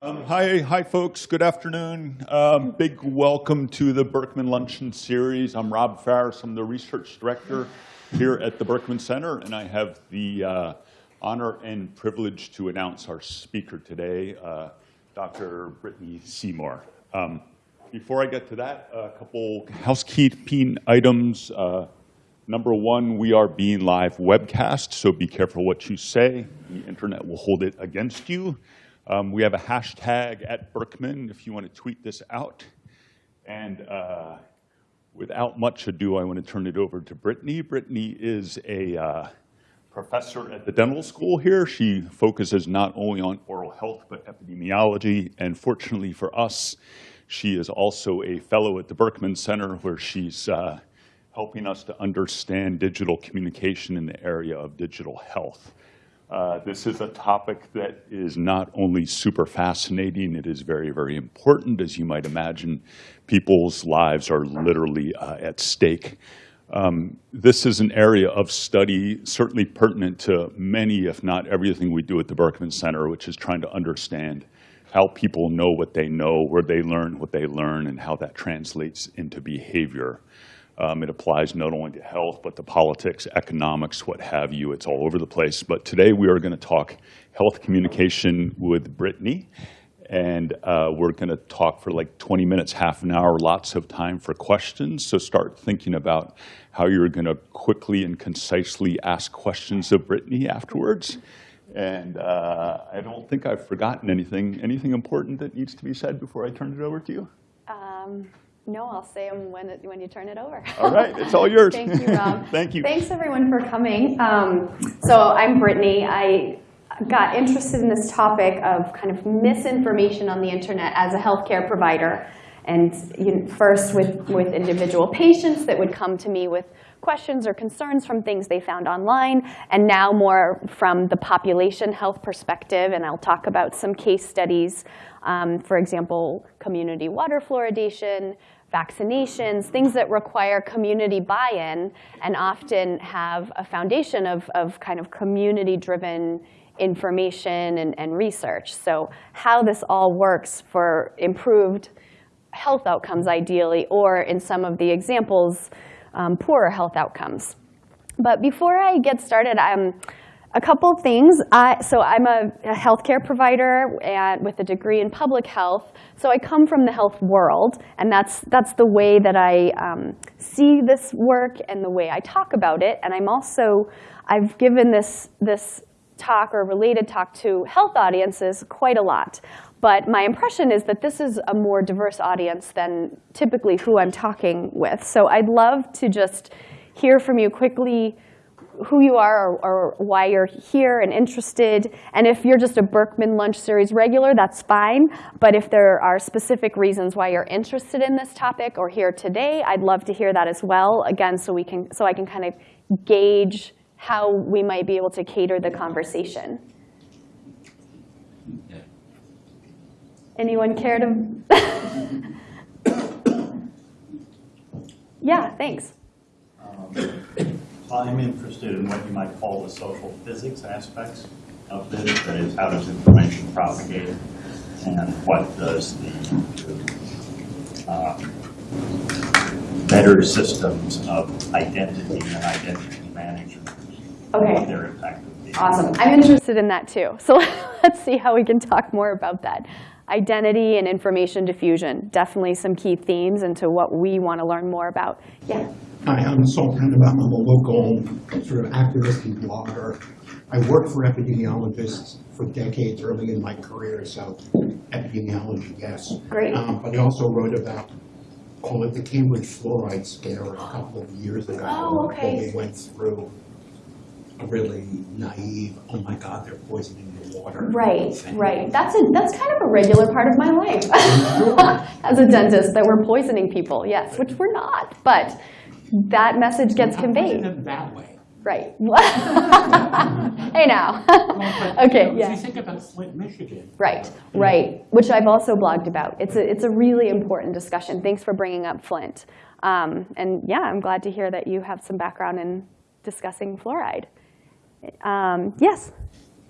Um, hi, hi, folks. Good afternoon. Um, big welcome to the Berkman Luncheon Series. I'm Rob Faris. I'm the research director here at the Berkman Center, and I have the uh, honor and privilege to announce our speaker today, uh, Dr. Brittany Seymour. Um, before I get to that, a couple housekeeping items. Uh, number one, we are being live webcast, so be careful what you say. The internet will hold it against you. Um, we have a hashtag at Berkman if you want to tweet this out. And uh, without much ado, I want to turn it over to Brittany. Brittany is a uh, professor at the dental school here. She focuses not only on oral health, but epidemiology. And fortunately for us, she is also a fellow at the Berkman Center where she's uh, helping us to understand digital communication in the area of digital health. Uh, this is a topic that is not only super fascinating, it is very, very important. As you might imagine, people's lives are literally uh, at stake. Um, this is an area of study certainly pertinent to many, if not everything we do at the Berkman Center, which is trying to understand how people know what they know, where they learn what they learn, and how that translates into behavior. Um, it applies not only to health, but to politics, economics, what have you. It's all over the place. But today we are going to talk health communication with Brittany. And uh, we're going to talk for like 20 minutes, half an hour, lots of time for questions. So start thinking about how you're going to quickly and concisely ask questions of Brittany afterwards. And uh, I don't think I've forgotten anything. Anything important that needs to be said before I turn it over to you? Um, no, I'll say them when, it, when you turn it over. All right, it's all yours. Thank you, Rob. Thank you. Thanks, everyone, for coming. Um, so I'm Brittany. I got interested in this topic of kind of misinformation on the internet as a healthcare provider. And you know, first with, with individual patients that would come to me with questions or concerns from things they found online, and now more from the population health perspective. And I'll talk about some case studies, um, for example, community water fluoridation, vaccinations, things that require community buy-in and often have a foundation of, of kind of community-driven information and, and research. So how this all works for improved health outcomes ideally, or in some of the examples, um, poorer health outcomes. But before I get started, I'm a couple of things. I, so I'm a, a healthcare provider and with a degree in public health. So I come from the health world, and that's, that's the way that I um, see this work and the way I talk about it. And I'm also, I've given this, this talk or related talk to health audiences quite a lot. But my impression is that this is a more diverse audience than typically who I'm talking with. So I'd love to just hear from you quickly who you are or, or, why you're here and interested. And if you're just a Berkman Lunch Series regular, that's fine. But if there are specific reasons why you're interested in this topic or here today, I'd love to hear that as well. Again, so we can so I can kind of gauge how we might be able to cater the conversation. Anyone care to? yeah, thanks. Um, I'm interested in what you might call the social physics aspects of this. That is, how does information propagate, and what does the uh, better systems of identity and identity management, okay. their impact Awesome. I'm interested in that too. So let's see how we can talk more about that. Identity and information diffusion, definitely some key themes into what we want to learn more about. Yeah. Hi, I'm Saul Tannenbaum. I'm a local sort of activist and blogger. I worked for epidemiologists for decades early in my career, so epidemiology, yes. Great. Um, but I also wrote about, call it the Cambridge fluoride scare a couple of years ago. Oh, okay. Where we went through a really naive, oh my God, they're poisoning water. Right, right. That's a that's kind of a regular part of my life as a dentist that we're poisoning people. Yes, which we're not, but that message gets conveyed. that way. Right. hey now. okay. Yeah. You think about Flint, Michigan. Right. Right. Which I've also blogged about. It's a it's a really important discussion. Thanks for bringing up Flint. Um, and yeah, I'm glad to hear that you have some background in discussing fluoride. Um, yes.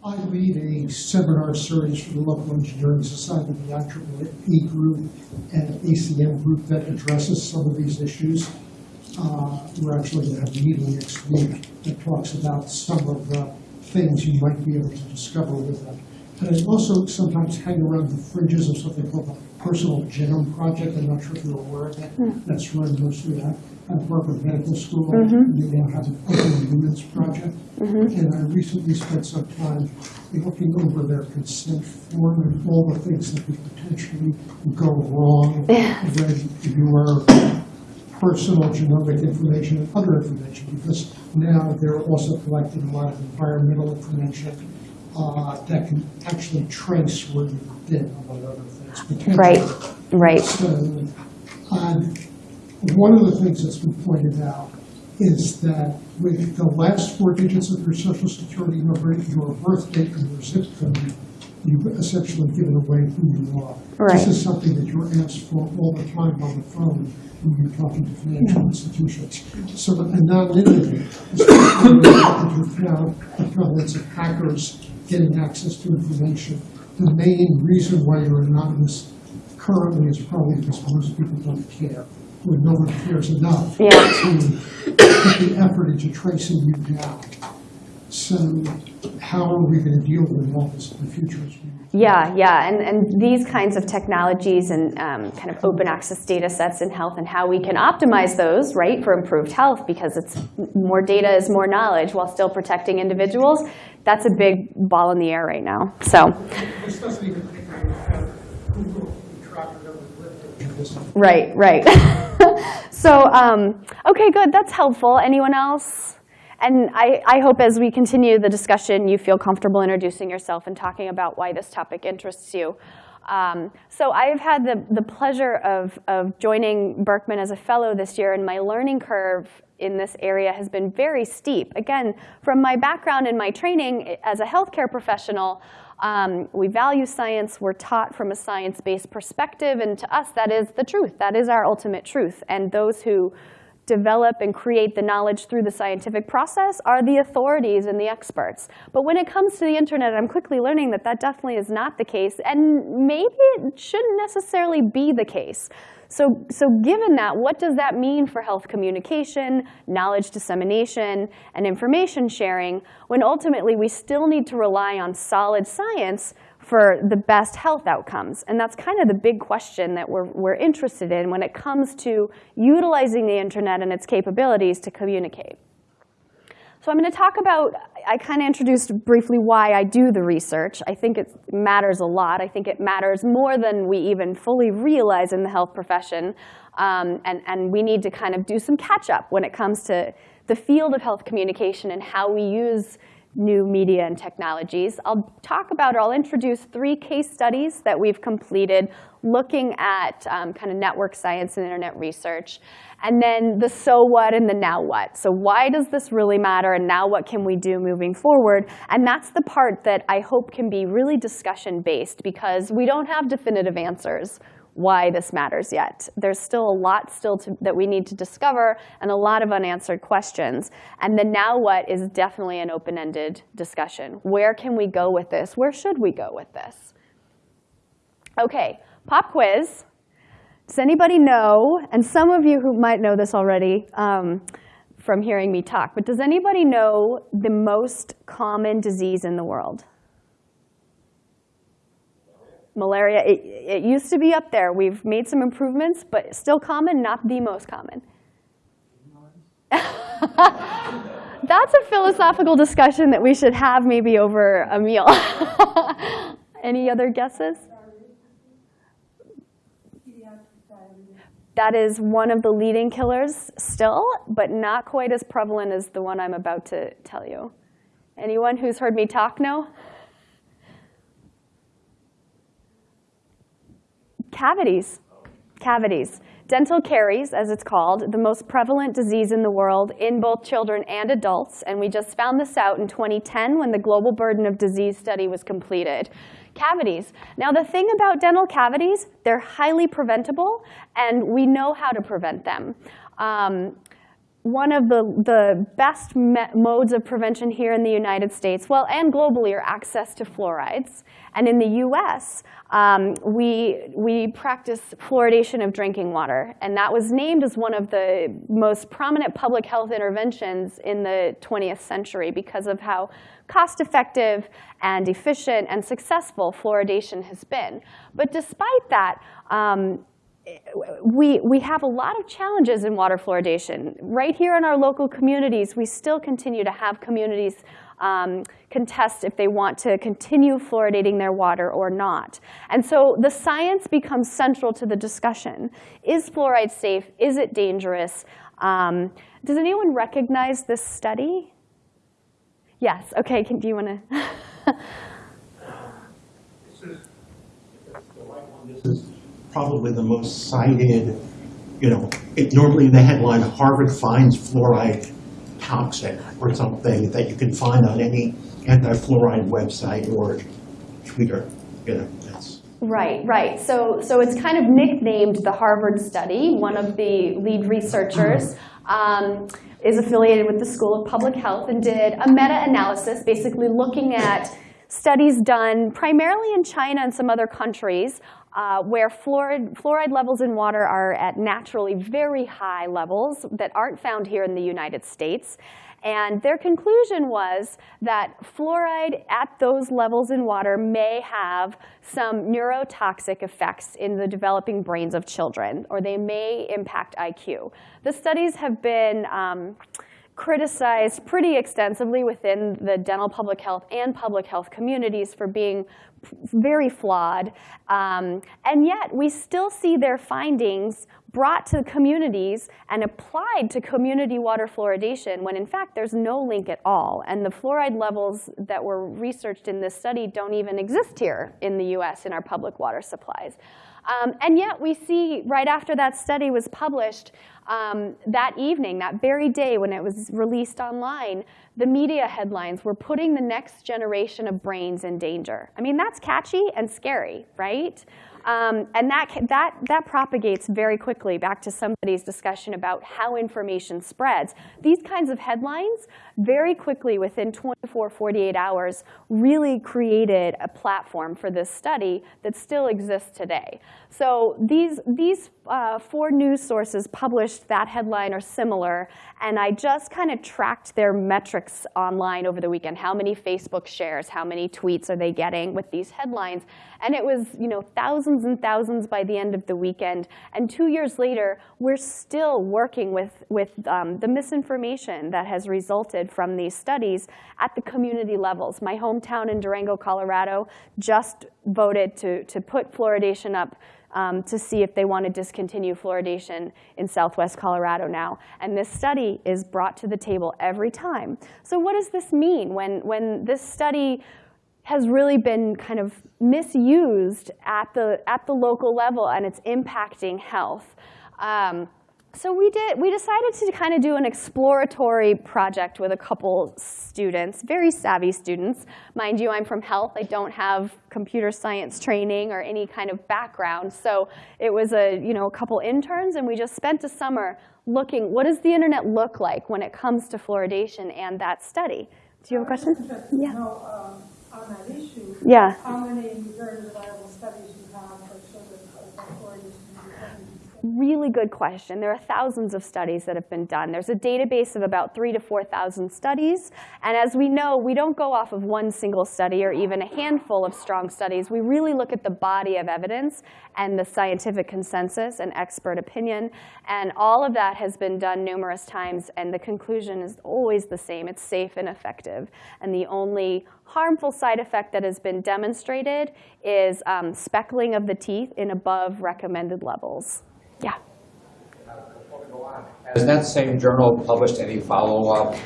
I lead a seminar series for the local engineering society, the IEEE group and ACM group that addresses some of these issues. Uh, We're actually going to have a meeting next week that talks about some of the things you might be able to discover with them. And I also sometimes hang around the fringes of something called the Personal Genome Project. I'm not sure if you're aware of it. That's run mostly at at Harvard Medical School. They now have an Open Project. And I recently spent some time looking over their consent form and all the things that could potentially go wrong when your personal genomic information and other information, because now they're also collecting a lot of environmental information uh, that can actually trace where you've been, among other things. potentially. Right, right. So, um, one of the things that's been pointed out is that with the last four digits of your social security number, your birth date, and your zip code, you've essentially given away who you are. Right. This is something that you're asked for all the time on the phone when you're talking to financial institutions. So the anonymity, when you found the prevalence of hackers getting access to information, the main reason why you're anonymous currently is probably because most people don't care, or no one cares enough Yeah. to put the effort into tracing you down. So how are we going to deal with all this in the future? Yeah, yeah, and, and these kinds of technologies and um, kind of open access data sets in health and how we can optimize those, right, for improved health because it's more data is more knowledge while still protecting individuals. That's a big ball in the air right now. So, This doesn't even take into account Google tracking of the web page. This- right, right. so, um, okay, good. That's helpful. Anyone else? And I, I hope as we continue the discussion, you feel comfortable introducing yourself and talking about why this topic interests you. Um, so I've had the, the pleasure of, of joining Berkman as a fellow this year, and my learning curve in this area has been very steep. Again, from my background and my training as a healthcare professional, um, we value science. We're taught from a science-based perspective, and to us, that is the truth. That is our ultimate truth. And those who develop and create the knowledge through the scientific process are the authorities and the experts. But when it comes to the internet, I'm quickly learning that that definitely is not the case, and maybe it shouldn't necessarily be the case. So, so given that, what does that mean for health communication, knowledge dissemination, and information sharing, when ultimately we still need to rely on solid science for the best health outcomes? And that's kind of the big question that we're, we're interested in when it comes to utilizing the internet and its capabilities to communicate. So I'm going to talk about, I kind of introduced briefly why I do the research. I think it matters a lot. I think it matters more than we even fully realize in the health profession. Um, and, and we need to kind of do some catch up when it comes to the field of health communication and how we use new media and technologies. I'll talk about, or I'll introduce three case studies that we've completed looking at um, kind of network science and internet research. And then the so what and the now what. So why does this really matter and now what can we do moving forward? And that's the part that I hope can be really discussion based because we don't have definitive answers why this matters yet. There's still a lot still to, that we need to discover and a lot of unanswered questions. And the now what is definitely an open-ended discussion. Where can we go with this? Where should we go with this? Okay, pop quiz. Does anybody know, and some of you who might know this already um, from hearing me talk, but does anybody know the most common disease in the world? Malaria, it, it used to be up there. We've made some improvements, but still common, not the most common. That's a philosophical discussion that we should have maybe over a meal. Any other guesses? That is one of the leading killers still, but not quite as prevalent as the one I'm about to tell you. Anyone who's heard me talk know? Cavities. Cavities. Dental caries, as it's called, the most prevalent disease in the world in both children and adults. And we just found this out in 2010 when the Global Burden of Disease study was completed. Cavities. Now, the thing about dental cavities, they're highly preventable, and we know how to prevent them. Um, one of the, the best modes of prevention here in the United States, well, and globally, are access to fluorides. And in the US, um, we, we practice fluoridation of drinking water. And that was named as one of the most prominent public health interventions in the 20th century because of how cost effective and efficient and successful fluoridation has been. But despite that, um, we, we have a lot of challenges in water fluoridation. Right here in our local communities, we still continue to have communities um, contest if they want to continue fluoridating their water or not. And so the science becomes central to the discussion. Is fluoride safe? Is it dangerous? Um, does anyone recognize this study? Yes, okay, can, do you want to? This is probably the most cited, you know, it normally in the headline, Harvard finds fluoride toxic or something that you can find on any anti-fluoride website or Twitter, you know. Right, right. So, so it's kind of nicknamed the Harvard study. One of the lead researchers mm-hmm. Um, is affiliated with the School of Public Health and did a meta-analysis, basically looking at studies done primarily in China and some other countries uh, where fluoride, fluoride levels in water are at naturally very high levels that aren't found here in the United States. And their conclusion was that fluoride at those levels in water may have some neurotoxic effects in the developing brains of children, or they may impact IQ. The studies have been um, criticized pretty extensively within the dental public health and public health communities for being very flawed. Um, and yet, we still see their findings brought to communities and applied to community water fluoridation when in fact there's no link at all. And the fluoride levels that were researched in this study don't even exist here in the US in our public water supplies. Um, and yet we see right after that study was published, um, that evening, that very day when it was released online, the media headlines were putting the next generation of brains in danger. I mean, that's catchy and scary, right? Um, and that, that, that propagates very quickly back to somebody's discussion about how information spreads. These kinds of headlines very quickly within 24, 48 hours really created a platform for this study that still exists today. So these, these uh, four news sources published that headline or similar, and I just kind of tracked their metrics online over the weekend. How many Facebook shares, how many tweets are they getting with these headlines? And it was you know, thousands and thousands by the end of the weekend. And two years later, we're still working with, with um, the misinformation that has resulted from these studies at the community levels. My hometown in Durango, Colorado, just voted to, to put fluoridation up um, to see if they want to discontinue fluoridation in southwest Colorado now. And this study is brought to the table every time. So what does this mean when, when this study has really been kind of misused at the, at the local level and it's impacting health? Um, so we did. We decided to kind of do an exploratory project with a couple students, very savvy students. Mind you, I'm from health. I don't have computer science training or any kind of background. So it was a you know a couple interns, and we just spent a summer looking. What does the internet look like when it comes to fluoridation and that study? Do you have a question? Yeah. Know, um, on that issue, Yeah. how many studies you have for children of fluoridation? Really good question. There are thousands of studies that have been done. There's a database of about three to 4,000 studies. And as we know, we don't go off of one single study or even a handful of strong studies. We really look at the body of evidence and the scientific consensus and expert opinion. And all of that has been done numerous times. And the conclusion is always the same. It's safe and effective. And the only harmful side effect that has been demonstrated is um, speckling of the teeth in above recommended levels. Has that same journal published any follow-up?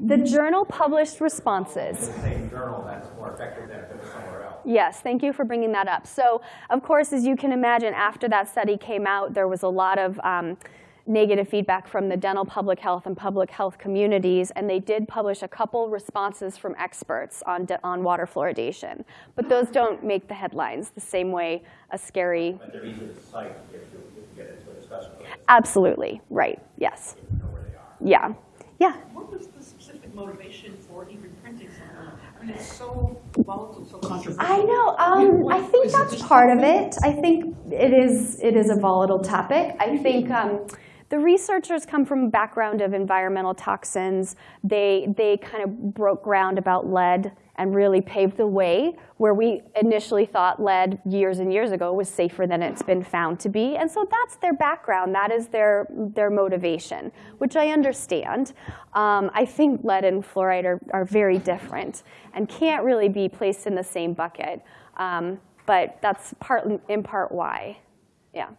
The journal published responses. The same journal that's more effective than if it was somewhere else? Yes, thank you for bringing that up. So, of course, as you can imagine, after that study came out, there was a lot of um, negative feedback from the dental public health and public health communities, and they did publish a couple responses from experts on, on water fluoridation. But those don't make the headlines the same way a scary. But they're easy to cite if you, if you get into a discussion. Absolutely, right, yes. Know where they are. yeah, yeah. What was the specific motivation for even printing something? I mean, it's so volatile, so controversial. I know. Um, What- I think that's part of it. I think it is. It is a volatile topic. I think um, the researchers come from a background of environmental toxins. They they kind of broke ground about lead and really paved the way where we initially thought lead years and years ago was safer than it's been found to be. And so that's their background. That is their their motivation, which I understand. Um, I think lead and fluoride are, are very different and can't really be placed in the same bucket. Um, but that's part in part why. Yeah.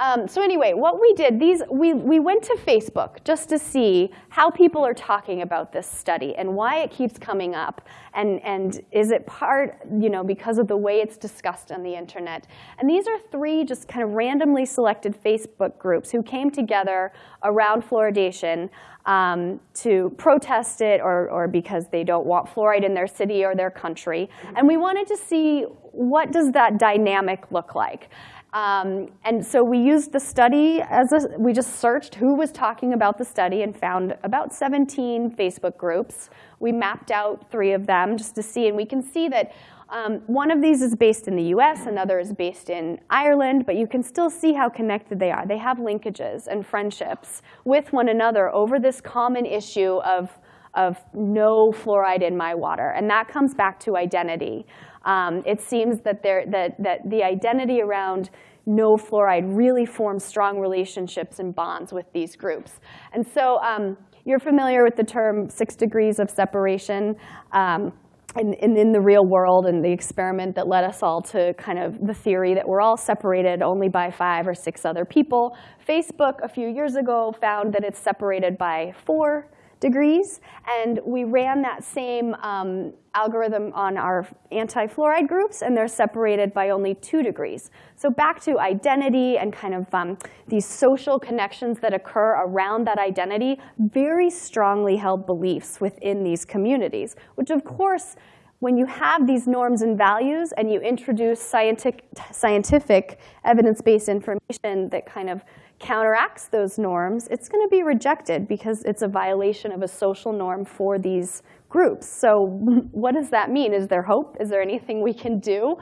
Um, so anyway, what we did, these we, we went to Facebook just to see how people are talking about this study and why it keeps coming up, and, and is it part, you know, because of the way it's discussed on the internet. And these are three just kind of randomly selected Facebook groups who came together around fluoridation um, to protest it or, or because they don't want fluoride in their city or their country. And we wanted to see what does that dynamic look like. Um, and so we used the study as a, we just searched who was talking about the study and found about 17 Facebook groups. We mapped out three of them just to see, and we can see that um, one of these is based in the US, another is based in Ireland, but you can still see how connected they are. They have linkages and friendships with one another over this common issue of, of no fluoride in my water. And that comes back to identity. Um, it seems that, there, that, that the identity around no fluoride really forms strong relationships and bonds with these groups. And so um, you're familiar with the term six degrees of separation. Um, in, in, in, the real world and the experiment that led us all to kind of the theory that we're all separated only by five or six other people. Facebook a few years ago found that it's separated by four degrees. And we ran that same um, algorithm on our anti-fluoride groups, and they're separated by only two degrees. So back to identity and kind of um, these social connections that occur around that identity, very strongly held beliefs within these communities, which of course, when you have these norms and values and you introduce scientific, scientific evidence-based information that kind of counteracts those norms, it's going to be rejected because it's a violation of a social norm for these groups. So what does that mean? Is there hope? Is there anything we can do?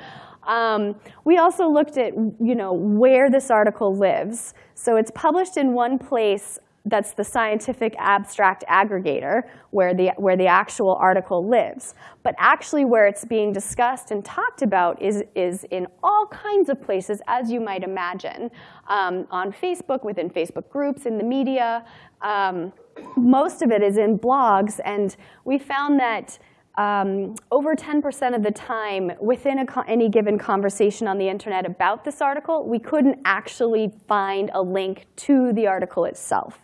Um, we also looked at you know, where this article lives. So it's published in one place that's the scientific abstract aggregator where the, where the actual article lives. But actually where it's being discussed and talked about is, is in all kinds of places, as you might imagine, um, on Facebook, within Facebook groups, in the media. Um, most of it is in blogs, and we found that um, over 10% of the time within any given conversation on the internet about this article, we couldn't actually find a link to the article itself.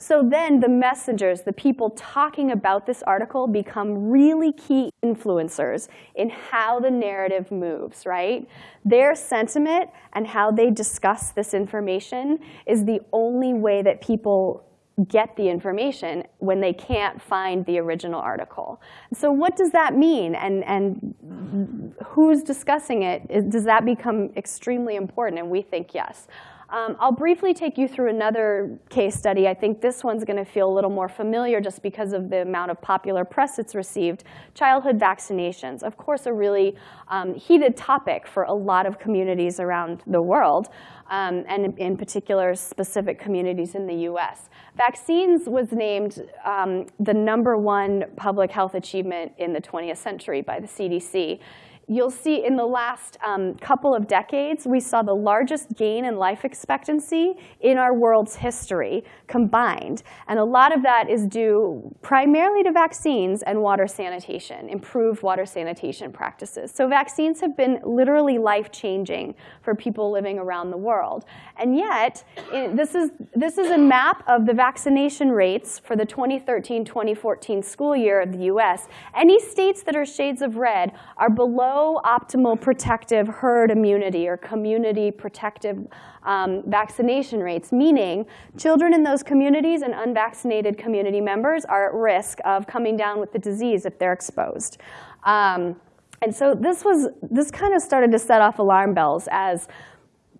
So then the messengers, the people talking about this article become really key influencers in how the narrative moves, right? Their sentiment and how they discuss this information is the only way that people get the information when they can't find the original article. So what does that mean? And, and who's discussing it? Does that become extremely important? And we think yes. Um, I'll briefly take you through another case study. I think this one's going to feel a little more familiar just because of the amount of popular press it's received. Childhood vaccinations, of course, a really um, heated topic for a lot of communities around the world, um, and in particular, specific communities in the US. Vaccines was named um, the number one public health achievement in the 20th century by the CDC you'll see in the last um, couple of decades, we saw the largest gain in life expectancy in our world's history combined. And a lot of that is due primarily to vaccines and water sanitation, improved water sanitation practices. So vaccines have been literally life-changing for people living around the world. And yet, it, this, is, this is a map of the vaccination rates for the 2013-2014 school year of the US. Any states that are shades of red are below optimal protective herd immunity or community protective um, vaccination rates, meaning children in those communities and unvaccinated community members are at risk of coming down with the disease if they're exposed. Um, and so this was this kind of started to set off alarm bells as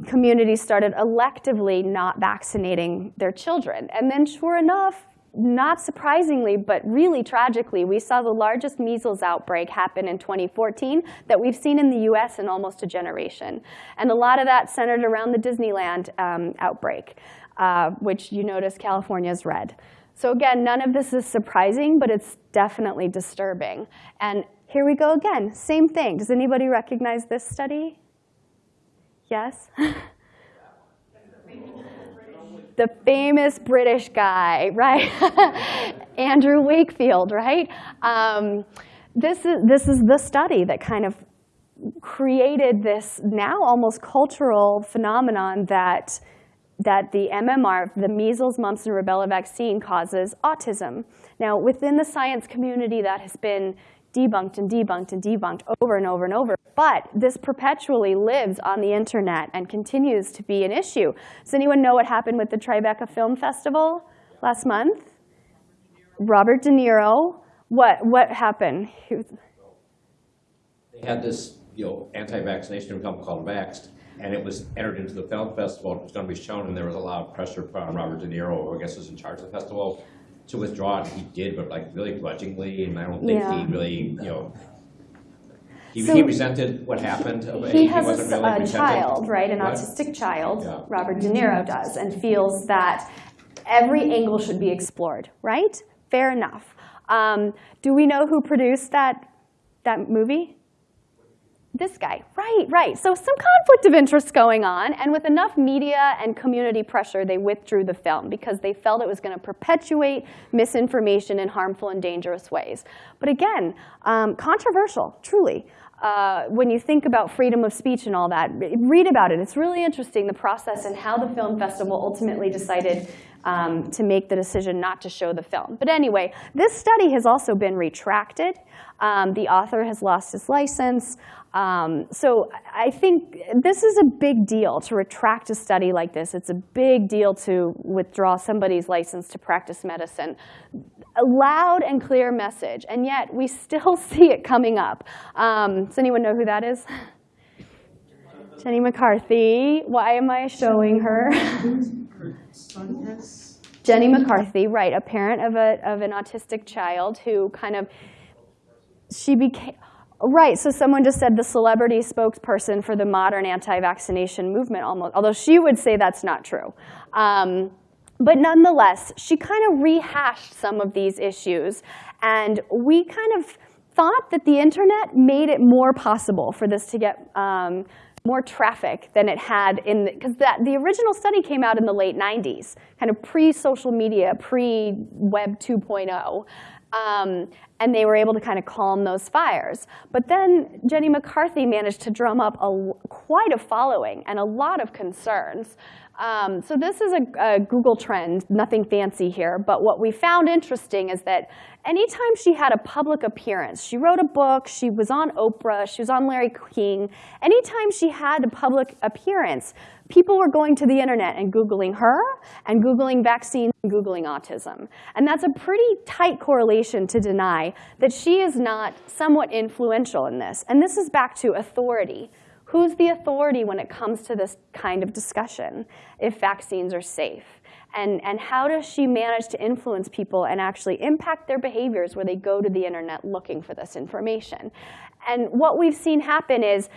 communities started electively not vaccinating their children. And then sure enough, not surprisingly, but really tragically, we saw the largest measles outbreak happen in 2014 that we've seen in the US in almost a generation. And a lot of that centered around the Disneyland um, outbreak, uh, which you notice California is red. So again, none of this is surprising, but it's definitely disturbing. And here we go again, same thing. Does anybody recognize this study? Yes? the famous British guy, right? Andrew Wakefield, right? Um, this, is, this is the study that kind of created this now almost cultural phenomenon that, that the MMR, the measles, mumps, and rubella vaccine causes autism. Now, within the science community, that has been debunked and debunked and debunked over and over and over. But this perpetually lives on the internet and continues to be an issue. Does anyone know what happened with the Tribeca Film Festival last month? Robert De Niro. What, what happened? They had this, you know, anti-vaccination film called Vaxxed, and it was entered into the film festival, it was gonna be shown, and there was a lot of pressure on Robert De Niro, who I guess was in charge of the festival, to withdraw, and he did, but like really grudgingly, and I don't think Yeah. he really, you know, he, So- he resented what happened. but He has wasn't a, really a resenting- child, right, an autistic child, Yeah. Robert De Niro does, and feels that every angle should be explored, right? Fair enough. Um, do we know who produced that, that movie? This guy, right, right. So some conflict of interest going on, and with enough media and community pressure, they withdrew the film because they felt it was going to perpetuate misinformation in harmful and dangerous ways. But again, um, controversial, truly. Uh, when you think about freedom of speech and all that, read about it. It's really interesting, the process and how the film festival ultimately decided um, to make the decision not to show the film. But anyway, this study has also been retracted. Um, the author has lost his license. Um, so I think this is a big deal to retract a study like this. It's a big deal to withdraw somebody's license to practice medicine. A loud and clear message, and yet we still see it coming up. Um, does anyone know who that is? Jenny McCarthy. Why am I showing her? Jenny McCarthy, right, a parent of, a, of an autistic child who kind of, she became, right, so someone just said the celebrity spokesperson for the modern anti-vaccination movement almost, although she would say that's not true. Um, but nonetheless, she kind of rehashed some of these issues, and we kind of thought that the internet made it more possible for this to get um, more traffic than it had in, because that the original study came out in the late 90s, kind of pre-social media, pre-web 2.0. Um, and they were able to kind of calm those fires. But then Jenny McCarthy managed to drum up a, quite a following and a lot of concerns. Um, so this is a, a Google trend, nothing fancy here, but what we found interesting is that anytime she had a public appearance, she wrote a book, she was on Oprah, she was on Larry King, anytime she had a public appearance, people were going to the internet and Googling her, and Googling vaccines, and Googling autism. And that's a pretty tight correlation to deny that she is not somewhat influential in this. And this is back to authority. Who's the authority when it comes to this kind of discussion, if vaccines are safe? And, and how does she manage to influence people and actually impact their behaviors where they go to the internet looking for this information? And what we've seen happen is,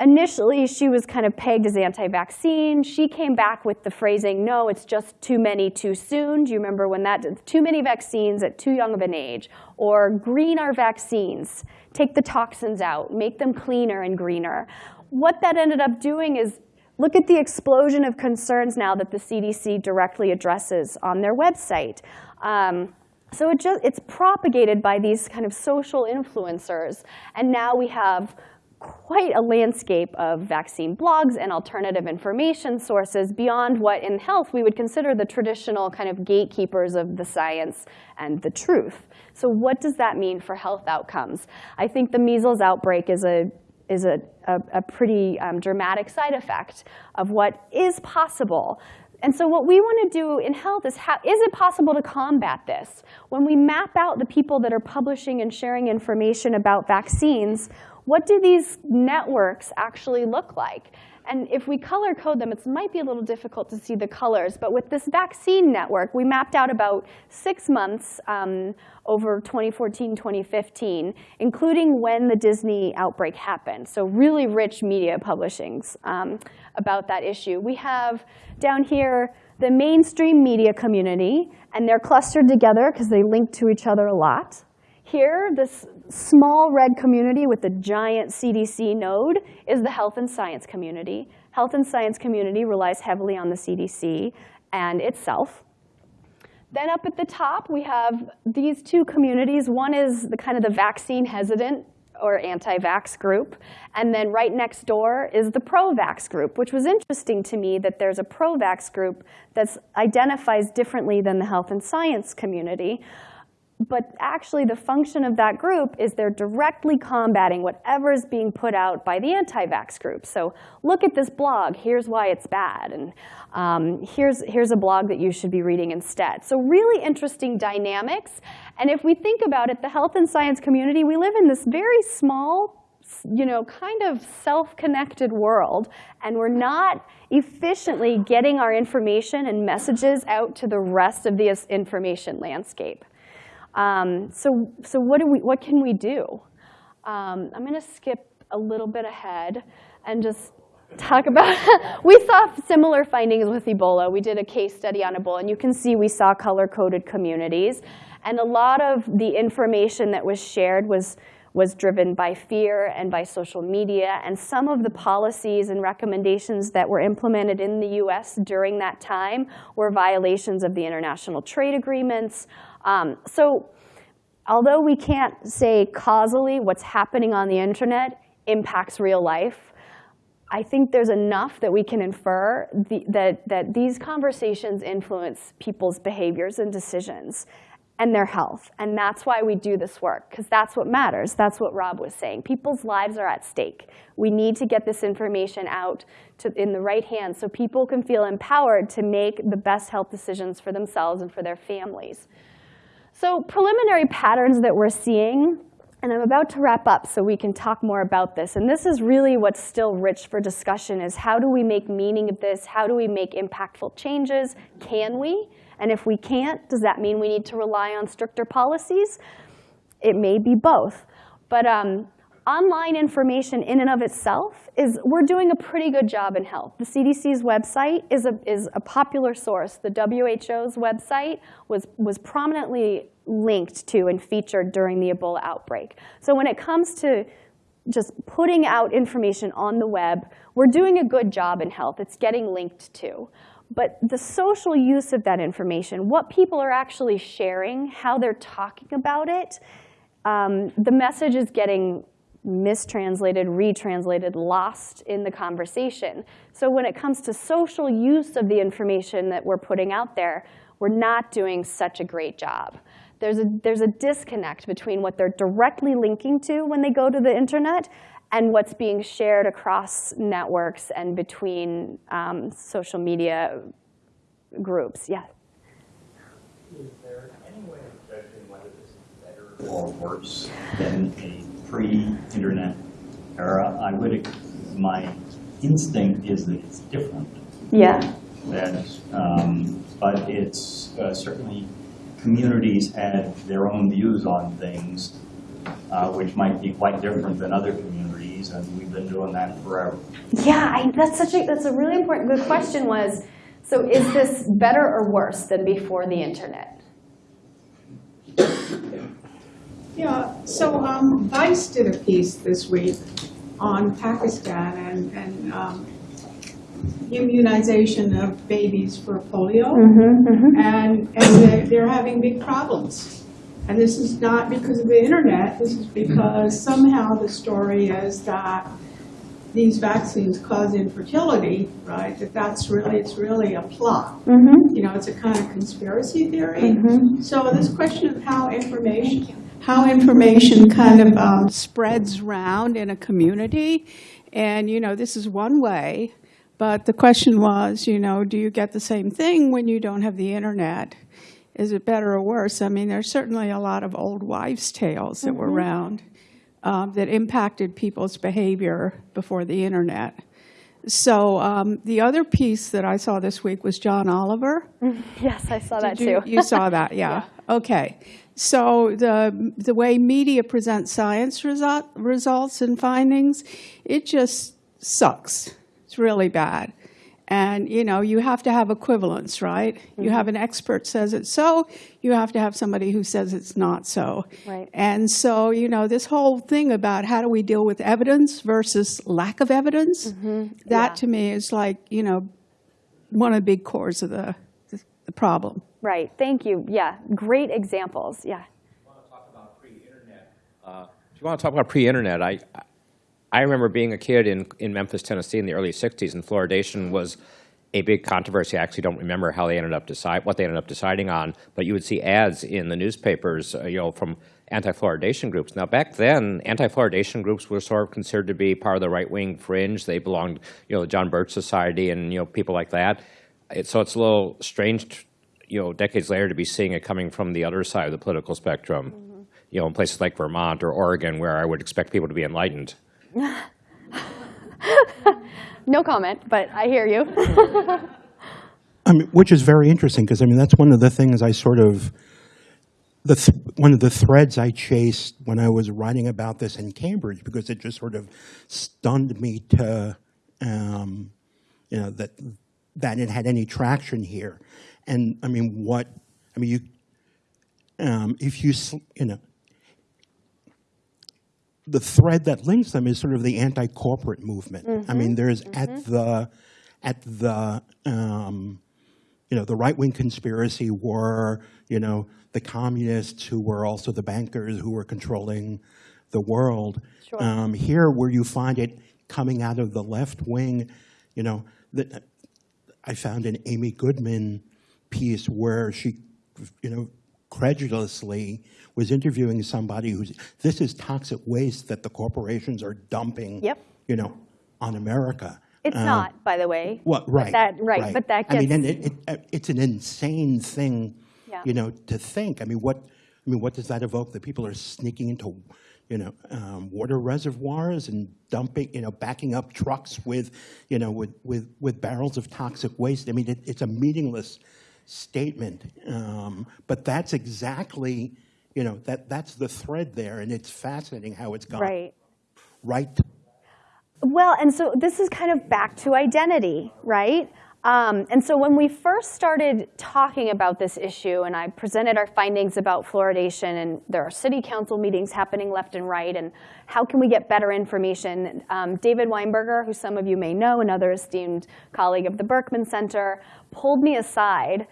initially she was kind of pegged as anti-vaccine. She came back with the phrasing, no, it's just too many too soon. Do you remember when that, too many vaccines at too young of an age? Or green our vaccines, take the toxins out, make them cleaner and greener what that ended up doing is look at the explosion of concerns now that the CDC directly addresses on their website. Um, so it just, it's propagated by these kind of social influencers. And now we have quite a landscape of vaccine blogs and alternative information sources beyond what in health we would consider the traditional kind of gatekeepers of the science and the truth. So what does that mean for health outcomes? I think the measles outbreak is a is a, a, a pretty um, dramatic side effect of what is possible. And so what we want to do in health is, how, is it possible to combat this? When we map out the people that are publishing and sharing information about vaccines, what do these networks actually look like? And if we color code them, it might be a little difficult to see the colors. But with this vaccine network, we mapped out about six months um, over 2014, 2015, including when the Disney outbreak happened. So really rich media publishings um, about that issue. We have down here the mainstream media community, and they're clustered together because they link to each other a lot. Here, this small red community with the giant CDC node is the health and science community. Health and science community relies heavily on the CDC and itself. Then up at the top, we have these two communities. One is the kind of the vaccine hesitant or anti-vax group. And then right next door is the pro-vax group, which was interesting to me that there's a pro-vax group that identifies differently than the health and science community. But actually, the function of that group is they're directly combating whatever is being put out by the anti-vax group. So look at this blog. Here's why it's bad. And um, here's, here's a blog that you should be reading instead. So really interesting dynamics. And if we think about it, the health and science community, we live in this very small, you know, kind of self-connected world. And we're not efficiently getting our information and messages out to the rest of the information landscape. Um, so, so what, do we, what can we do? Um, I'm going to skip a little bit ahead and just talk about, we saw similar findings with Ebola. We did a case study on Ebola, and you can see we saw color-coded communities. And a lot of the information that was shared was, was driven by fear and by social media. And some of the policies and recommendations that were implemented in the US during that time were violations of the international trade agreements, um, so although we can't say causally what's happening on the internet impacts real life, I think there's enough that we can infer the, that, that these conversations influence people's behaviors and decisions and their health. And that's why we do this work, because that's what matters. That's what Rob was saying. People's lives are at stake. We need to get this information out to, in the right hands so people can feel empowered to make the best health decisions for themselves and for their families. So preliminary patterns that we're seeing, and I'm about to wrap up so we can talk more about this. And this is really what's still rich for discussion is how do we make meaning of this? How do we make impactful changes? Can we? And if we can't, does that mean we need to rely on stricter policies? It may be both. But um, online information in and of itself is, we're doing a pretty good job in health. The CDC's website is a, is a popular source. The WHO's website was, was prominently linked to and featured during the Ebola outbreak. So when it comes to just putting out information on the web, we're doing a good job in health. It's getting linked to. But the social use of that information, what people are actually sharing, how they're talking about it, um, the message is getting mistranslated, retranslated, lost in the conversation. So when it comes to social use of the information that we're putting out there, we're not doing such a great job. There's a, there's a disconnect between what they're directly linking to when they go to the internet and what's being shared across networks and between um, social media groups. Yeah. Is there any way of judging whether this is better or worse than a pre-internet era, I would, my instinct is that it's different. Yeah. That, um, but it's uh, certainly communities had their own views on things, uh, which might be quite different than other communities, and we've been doing that forever. Yeah, I, that's such a that's a really important. Good question was, so is this better or worse than before the internet? Yeah, so um, Vice did a piece this week on Pakistan and, and um, immunization of babies for polio. And, and they're, they're having big problems. And this is not because of the internet, this is mm-hmm. because somehow the story is that these vaccines cause infertility, right? That that's really, it's really a plot. Mm-hmm. You know, it's a kind of conspiracy theory. Mm-hmm. So this question of how information, how information kind of um, spreads around in a community, and, you know, this is one way, but the question was, you know, do you get the same thing when you don't have the internet? Is it better or worse? I mean, there's certainly a lot of old wives' tales that were around um, that impacted people's behavior before the internet. So um, the other piece that I saw this week was John Oliver. Yes, I saw that you, too. you saw that, yeah. Okay. So the the way media presents science result, results and findings, it just sucks. It's really bad. And you know, you have to have equivalence, right? Mm-hmm. You have an expert says it's so, you have to have somebody who says it's not so. Right. And so, you know, this whole thing about how do we deal with evidence versus lack of evidence, Mm-hmm. that Yeah. to me is like, you know, one of the big cores of the, the problem. Right, thank you. Yeah, great examples. Yeah. talk about pre-internet. Uh, If you want to talk about pre-internet, I, I remember being a kid in, in Memphis, Tennessee in the early 60s, and fluoridation was a big controversy. I actually don't remember how they ended up decide, what they ended up deciding on, but you would see ads in the newspapers, uh, you know, from anti-fluoridation groups. Now, back then, anti-fluoridation groups were sort of considered to be part of the right-wing fringe. They belonged, you know, the John Birch Society and, you know, people like that. It, so it's a little strange, you know, decades later to be seeing it coming from the other side of the political spectrum, you know, in places like Vermont or Oregon, where I would expect people to be enlightened. No comment, but I hear you. I mean, which is very interesting because I mean that's one of the things I sort of the th- one of the threads I chased when I was writing about this in Cambridge because it just sort of stunned me to um, you know that that it had any traction here, and I mean what I mean you um, if you you know the thread that links them is sort of the anti-corporate movement. I mean, there's at the at the um, you know the right-wing conspiracy were you know the communists who were also the bankers who were controlling the world. Sure. Um, here, where you find it coming out of the left wing, you know, that I found an Amy Goodman piece where she, you know, credulously was interviewing somebody who's, this is toxic waste that the corporations are dumping, Yep. you know, on America. It's Um, not, by the way. Well, But right. that- right, but that I mean, and it, it, it's an insane thing, Yeah. you know, to think. I mean, what, I mean, what does that evoke? That people are sneaking into, you know, um, water reservoirs and dumping, you know, backing up trucks with, you know, with, with, with barrels of toxic waste. I mean, it, it's a meaningless statement. Um, but that's exactly, you know, that, that's the thread there, and it's fascinating how it's gone Right. right Well, and so this is kind of back to identity, right? Um, and so when we first started talking about this issue, and I presented our findings about fluoridation, and there are city council meetings happening left and right, and how can we get better information? Um, David Weinberger, who some of you may know, another esteemed colleague of the Berkman Center, pulled me aside,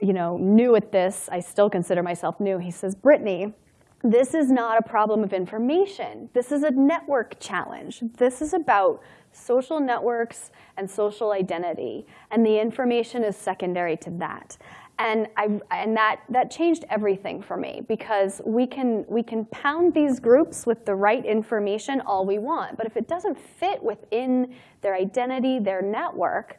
you know, new at this. I still consider myself new. He says, Brittany, this is not a problem of information. This is a network challenge. This is about social networks and social identity, and the information is secondary to that. And, I, and that, that changed everything for me because we can, we can pound these groups with the right information all we want, but if it doesn't fit within their identity, their network,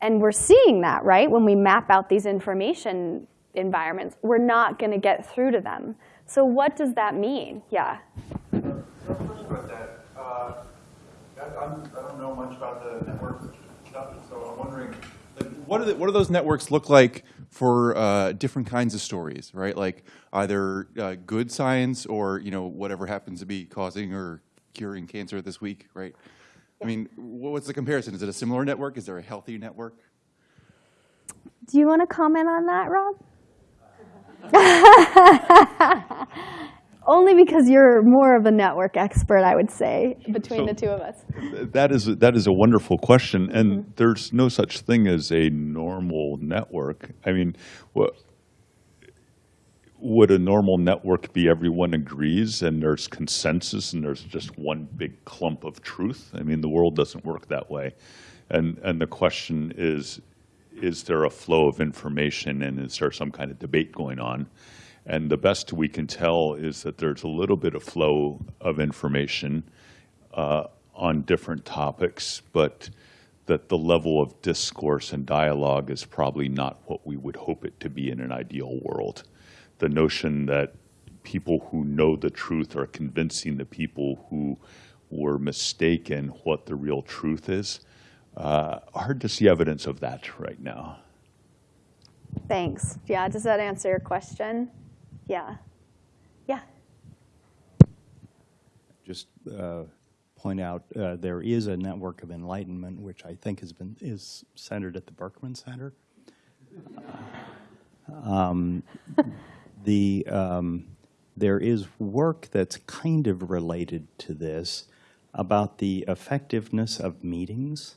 and we're seeing that, right? When we map out these information environments, we're not going to get through to them. So what does that mean? Yeah. Uh, I, I'm, I don't know much about the network stuff, so I'm wondering, like, what do the, what do those networks look like for uh, different kinds of stories, right? Like either uh, good science or you know whatever happens to be causing or curing cancer this week, right? I mean, what's the comparison? Is it a similar network? Is there a healthy network? Do you want to comment on that, Rob? Only because you're more of a network expert, I would say, between So- the two of us. That is, that is a wonderful question, and mm-hmm. there's no such thing as a normal network. I mean, what, would a normal network be everyone agrees and there's consensus and there's just one big clump of truth? I mean, the world doesn't work that way. And, and the question is, is there a flow of information and is there some kind of debate going on? And the best we can tell is that there's a little bit of flow of information uh, on different topics, but that the level of discourse and dialogue is probably not what we would hope it to be in an ideal world. The notion that people who know the truth are convincing the people who were mistaken what the real truth is, uh, hard to see evidence of that right now. Thanks. Yeah, does that answer your question? Yeah. Yeah. just uh, point out, uh, there is a network of enlightenment, which I think has been, is centered at the Berkman Center. Um, The, um, there is work that's kind of related to this about the effectiveness of meetings.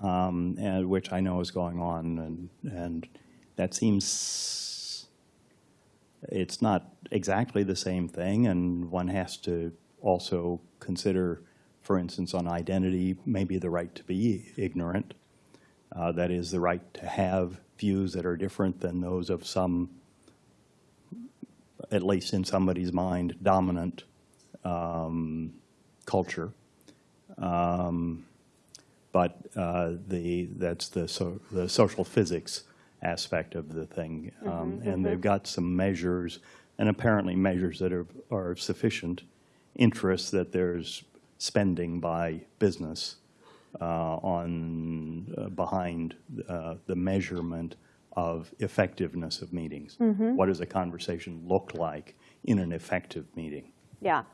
Um, And which I know is going on, and, and that seems it's not exactly the same thing, and one has to also consider, for instance, on identity, maybe the right to be ignorant. Uh, that is, the right to have views that are different than those of some, at least in somebody's mind, dominant um, culture. Um, but uh, the that's the so, the social physics aspect of the thing, um, and they've got some measures, and apparently measures that are are of sufficient interest that there's spending by business uh, on uh, behind uh, the measurement of effectiveness of meetings. What does a conversation look like in an effective meeting? Yeah.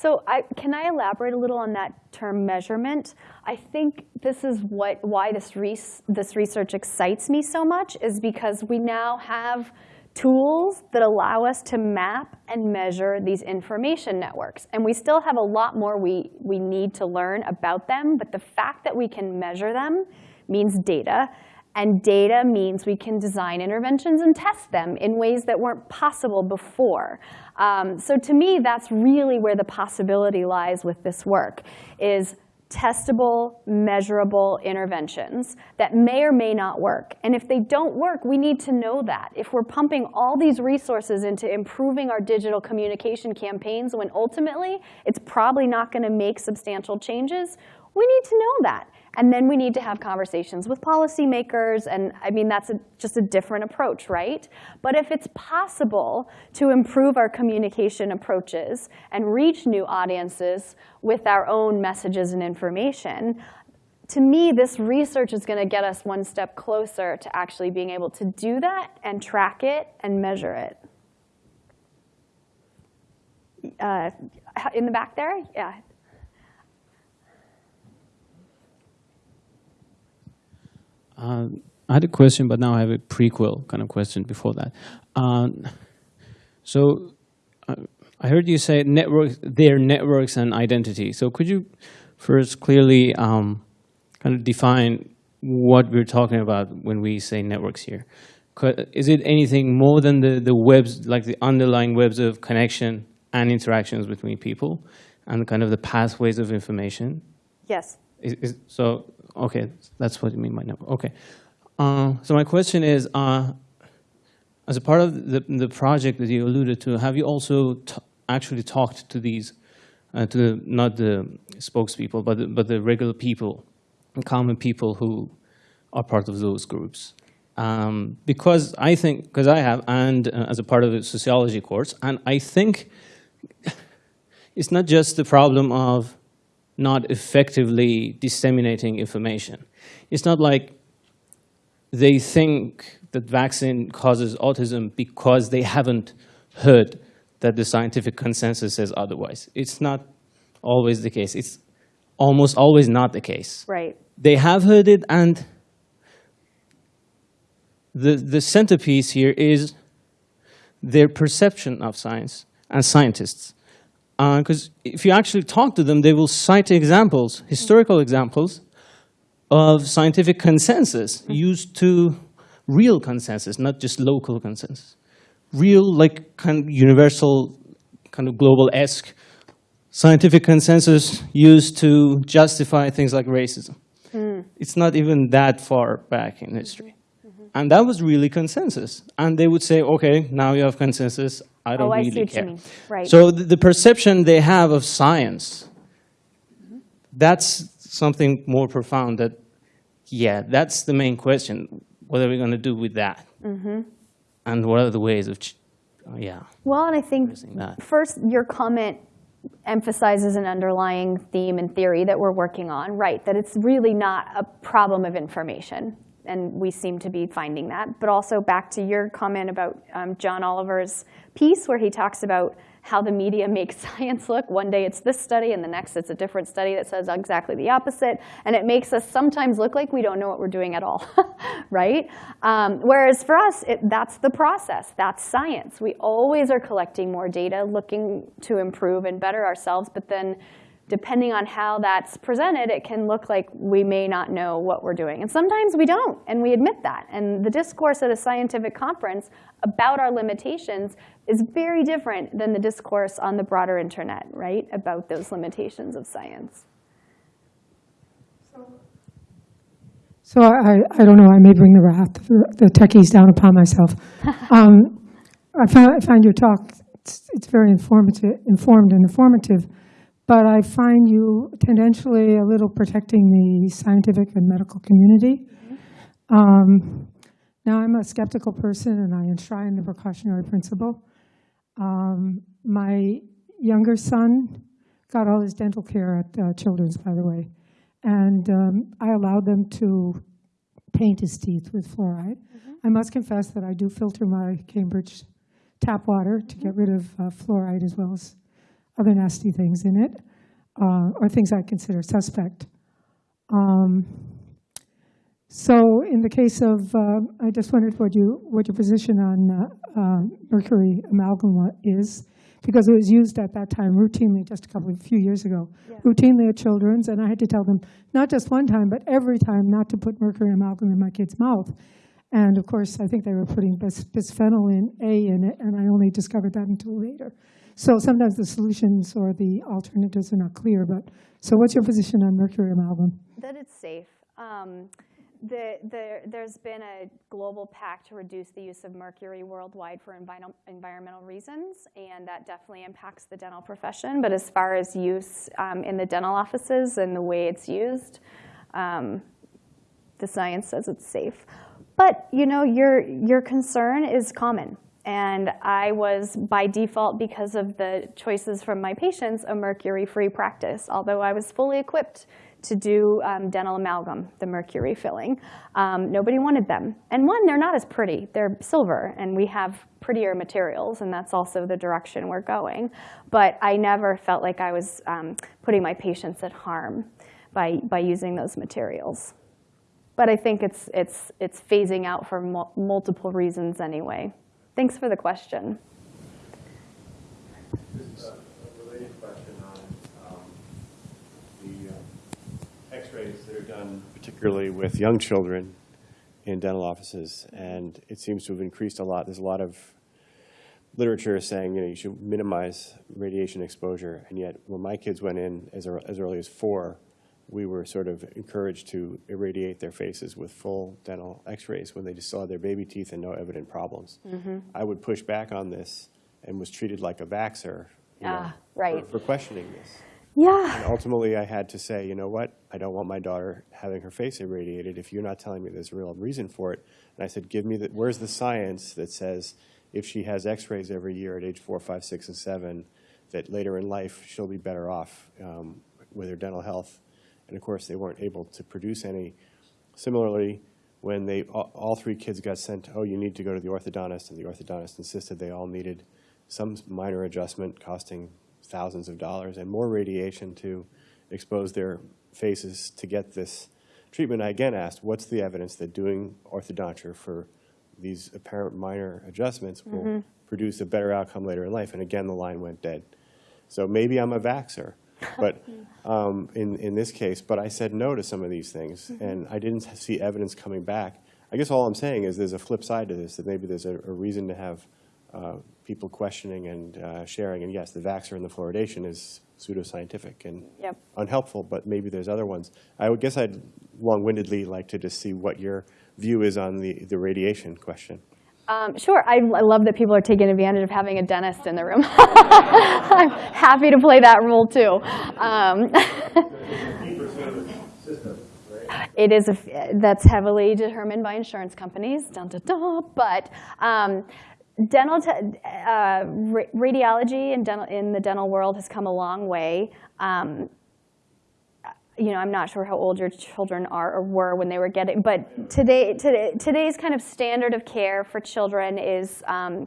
So I, can I elaborate a little on that term measurement? I think this is what, why this, res, this research excites me so much is because we now have tools that allow us to map and measure these information networks. And we still have a lot more we, we need to learn about them, but the fact that we can measure them means data. And data means we can design interventions and test them in ways that weren't possible before. Um, so to me, that's really where the possibility lies with this work, is testable, measurable interventions that may or may not work. And if they don't work, we need to know that. If we're pumping all these resources into improving our digital communication campaigns when ultimately it's probably not going to make substantial changes, we need to know that. And then we need to have conversations with policymakers, and I mean, that's a, just a different approach, right? But if it's possible to improve our communication approaches and reach new audiences with our own messages and information, to me, this research is going to get us one step closer to actually being able to do that and track it and measure it. Uh, in the back there? Yeah. Uh, I had a question, but now I have a prequel kind of question before that. Um, so uh, I heard you say networks, their networks and identity. So could you first clearly um, kind of define what we're talking about when we say networks here? Is it anything more than the, the webs, like the underlying webs of connection and interactions between people and kind of the pathways of information? Yes. Is, is, so, okay, that's what you mean by network. Okay. Uh, so my question is, uh, as a part of the, the project that you alluded to, have you also actually talked to these, uh, to the, not the spokespeople, but the, but the regular people, common people who are part of those groups? Um, because I think, because I have, and uh, as a part of the sociology course, and I think it's not just the problem of not effectively disseminating information. It's not like they think that vaccine causes autism because they haven't heard that the scientific consensus says otherwise. It's not always the case. It's almost always not the case. Right. They have heard it, and the, the centerpiece here is their perception of science and scientists. Uh, because if you actually talk to them, they will cite examples, historical examples, of scientific consensus used to real consensus, not just local consensus. Real, like kind of universal, kind of global-esque scientific consensus used to justify things like racism. Hmm. It's not even that far back in history. And that was really consensus. And they would say, okay, now you have consensus, I don't Oh, I see really care. Right. So the, the perception they have of science, that's something more profound that, yeah, that's the main question. What are we going to do with that? Mm-hmm. And what are the ways of, ch- oh, yeah. Well, and I think first, your comment emphasizes an underlying theme and theory that we're working on, right, that it's really not a problem of information. And we seem to be finding that. But also back to your comment about um, John Oliver's piece where he talks about how the media makes science look. One day it's this study, and the next it's a different study that says exactly the opposite. And it makes us sometimes look like we don't know what we're doing at all, right? Um, whereas for us, it, that's the process. That's science. We always are collecting more data, looking to improve and better ourselves. But then depending on how that's presented, it can look like we may not know what we're doing. And sometimes we don't, and we admit that. And the discourse at a scientific conference about our limitations is very different than the discourse on the broader internet, right, about those limitations of science. So I, I don't know, I may bring the wrath, of the the techies down upon myself. Um, I find, I find your talk, it's, it's very informative, informed and informative, but I find you tendentially a little protecting the scientific and medical community. Um, Now, I'm a skeptical person, and I enshrine the precautionary principle. Um, My younger son got all his dental care at uh, Children's, by the way. And um, I allowed them to paint his teeth with fluoride. I must confess that I do filter my Cambridge tap water to get rid of uh, fluoride as well as other nasty things in it, uh, or things I consider suspect. Um, So in the case of, uh, I just wondered what you, what your position on uh, uh, mercury amalgam is, because it was used at that time routinely, just a couple, of few years ago, routinely at Children's, and I had to tell them, not just one time, but every time, not to put mercury amalgam in my kid's mouth. And of course, I think they were putting bis- bisphenol in A in it, and I only discovered that until later. So sometimes the solutions or the alternatives are not clear, but, so what's your position on mercury amalgam? That it's safe. Um, the, the, there's been a global pact to reduce the use of mercury worldwide for enviro- environmental reasons, and that definitely impacts the dental profession. But as far as use um, in the dental offices and the way it's used, um, the science says it's safe. But you know, your your concern is common, and I was by default because of the choices from my patients a mercury-free practice. Although I was fully equipped to do um, dental amalgam, the mercury filling, um, nobody wanted them. And one, they're not as pretty; they're silver, and we have prettier materials, and that's also the direction we're going. But I never felt like I was um, putting my patients at harm by by using those materials. But I think it's, it's, it's phasing out for mul- multiple reasons anyway. Thanks for the question. Is a related question on um, the uh, x-rays that are done particularly with young children in dental offices, and it seems to have increased a lot. There's a lot of literature saying, you know, you should minimize radiation exposure, and yet when my kids went in as early as four, we were sort of encouraged to irradiate their faces with full dental x-rays when they just saw their baby teeth and no evident problems. I would push back on this and was treated like a vaxxer, you know, Ah, right. for- for questioning this. Yeah. And ultimately, I had to say, you know what? I don't want my daughter having her face irradiated if you're not telling me there's a real reason for it. And I said, give me the, where's the science that says if she has x-rays every year at age four, five, six, and seven, that later in life, she'll be better off um, with her dental health? And of course, they weren't able to produce any. Similarly, when they, all, all three kids got sent, oh, you need to go to the orthodontist, and the orthodontist insisted they all needed some minor adjustment costing thousands of dollars and more radiation to expose their faces to get this treatment. I again asked, what's the evidence that doing orthodonture for these apparent minor adjustments will mm-hmm. produce a better outcome later in life? And again, the line went dead. So maybe I'm a vaxxer, but um, in, in this case, but I said no to some of these things, and I didn't see evidence coming back. I guess all I'm saying is there's a flip side to this, that maybe there's a, a reason to have uh, people questioning and uh, sharing. And yes, the vaxxer and the fluoridation is pseudoscientific and Yep. unhelpful, but maybe there's other ones. I would guess I'd long-windedly like to just see what your view is on the, the radiation question. Um, sure, I, I love that people are taking advantage of having a dentist in the room. I'm happy to play that role too. Um, it is a, that's heavily determined by insurance companies, dun, dun, dun, but um, dental, uh, radiology in, dental, in the dental world has come a long way. Um, you know, I'm not sure how old your children are or were when they were getting, but today, today today's kind of standard of care for children is um,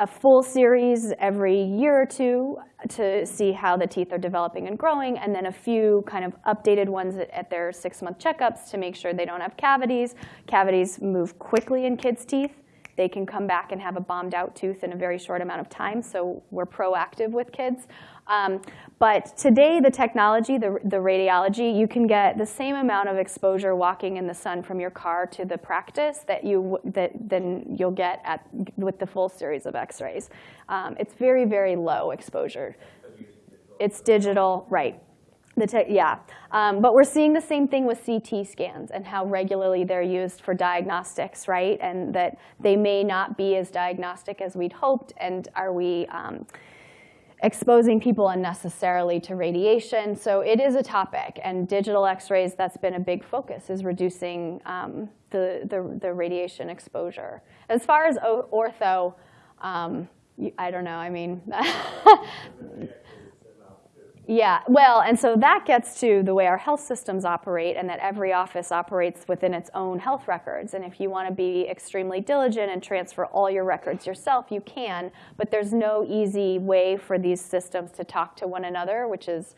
a full series every year or two to see how the teeth are developing and growing, and then a few kind of updated ones at, at their six-month checkups to make sure they don't have cavities. Cavities move quickly in kids' teeth. They can come back and have a bombed out tooth in a very short amount of time, so we're proactive with kids. Um, but today, the technology, the, the radiology, you can get the same amount of exposure walking in the sun from your car to the practice that you that then you'll get at with the full series of X-rays. Um, it's very very low exposure. It's digital, right? The yeah, um, but we're seeing the same thing with CT scans and how regularly they're used for diagnostics, right? And that they may not be as diagnostic as we'd hoped. And are we um, exposing people unnecessarily to radiation? So it is a topic, and digital X-rays. That's been a big focus is reducing um, the, the the radiation exposure. As far as ortho. Um, I don't know. I mean, Yeah, well, and so that gets to the way our health systems operate and that every office operates within its own health records. And if you want to be extremely diligent and transfer all your records yourself, you can, but there's no easy way for these systems to talk to one another, which is